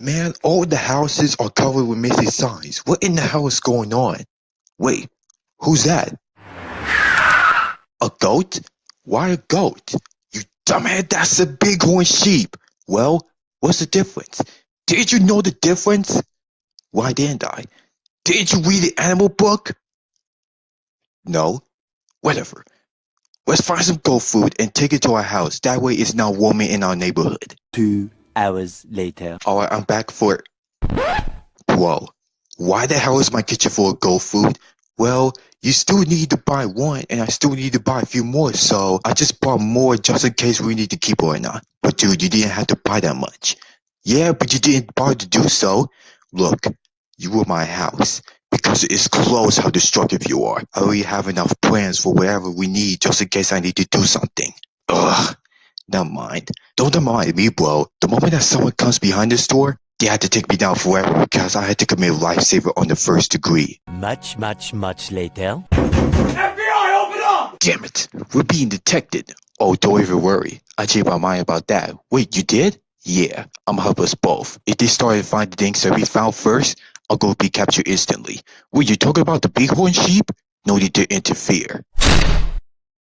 man, all the houses are covered with missing signs. What in the hell is going on? Wait, who's that? A goat? Why a goat? You dumbhead, that's a bighorn sheep. Well, what's the difference? Did you know the difference? Why didn't I? Didn't you read the animal book? No? Whatever. Let's find some goat food and take it to our house. That way it's not warming in our neighborhood. Two hours later. Alright, I'm back for Whoa. Why the hell is my kitchen full of gold food? Well, you still need to buy one, and I still need to buy a few more, so I just bought more just in case we need to keep or not. But dude, you didn't have to buy that much. Yeah, but you didn't bother to do so. Look, you were my house. Because it's close how destructive you are. I already have enough plans for whatever we need just in case I need to do something. Ugh. Never mind. Don't mind me, bro. The moment that someone comes behind this door, they had to take me down forever because I had to commit lifesaver on the first degree. Much, much, much later. FBI, open up! Damn it. We're being detected. Oh, don't even worry. I changed my mind about that. Wait, you did? Yeah, I'm gonna help us both. If they started finding things that we found first, I'll go be captured instantly. Were you talking about the bighorn sheep? No need to interfere.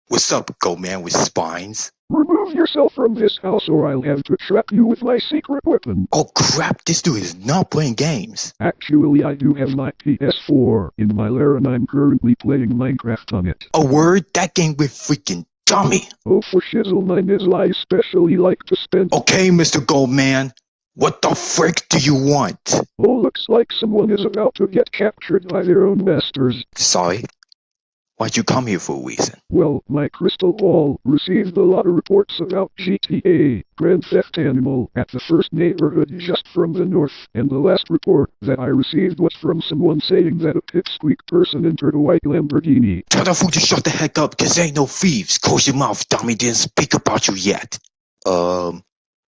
What's up, go man with spines? Remove yourself from this house or I'll have to trap you with my secret weapon. Oh crap, this dude is not playing games. Actually, I do have my PS4 in my lair and I'm currently playing Minecraft on it. A word? That game with freaking dummy. Oh, for shizzle, mine is I especially like to spend. Okay, Mr. Goldman. What the frick do you want? Oh, looks like someone is about to get captured by their own masters. Sorry. Why'd you come here for a reason? Well, my crystal ball received a lot of reports about GTA, Grand Theft Animal, at the first neighborhood just from the north, and the last report that I received was from someone saying that a pipsqueak person entered a white Lamborghini. Tell the fool to shut the heck up, cause ain't no thieves. Close your mouth, dummy didn't speak about you yet. Um,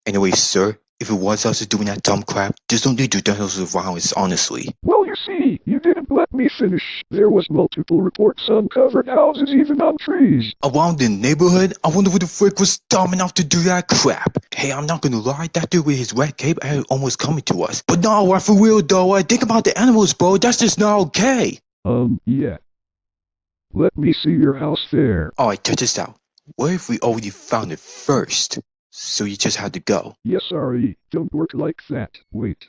anyway, sir, if it was us doing that dumb crap, there's no need to denounce the violence, honestly. Well, you see, you didn't let me finish. There was multiple reports on covered houses, even on trees. Around the neighborhood, I wonder who the frick was dumb enough to do that crap. Hey, I'm not gonna lie, that dude with his red cape had almost coming to us. But no, for real though, I think about the animals, bro, that's just not okay. Um, yeah. Let me see your house there. Alright, check this out. What if we already found it first? So you just had to go. Yes, sorry, don't work like that. Wait.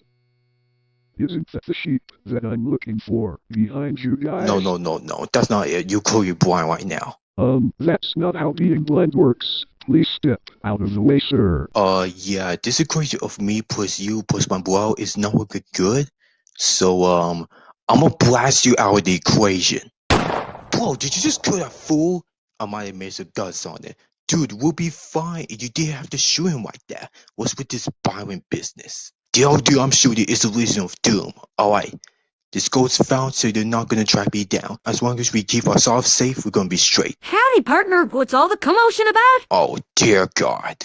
Isn't that the sheep that I'm looking for behind you guys? No, no, no, no, that's not it. You call you blind right now. Um, that's not how being blind works. Please step out of the way, sir. Uh, yeah, this equation of me plus you plus my bro is not looking good. So, um, I'm gonna blast you out of the equation. Bro, did you just kill that fool? I might have made some guts on it. Dude, we'll be fine. You didn't have to shoot him like that. What's with this violent business? The only dude I'm shooting is the Legion of Doom. Alright. This gold's found, so they're not gonna track me down. As long as we keep ourselves safe, we're gonna be straight. Howdy, partner. What's all the commotion about? Oh, dear God.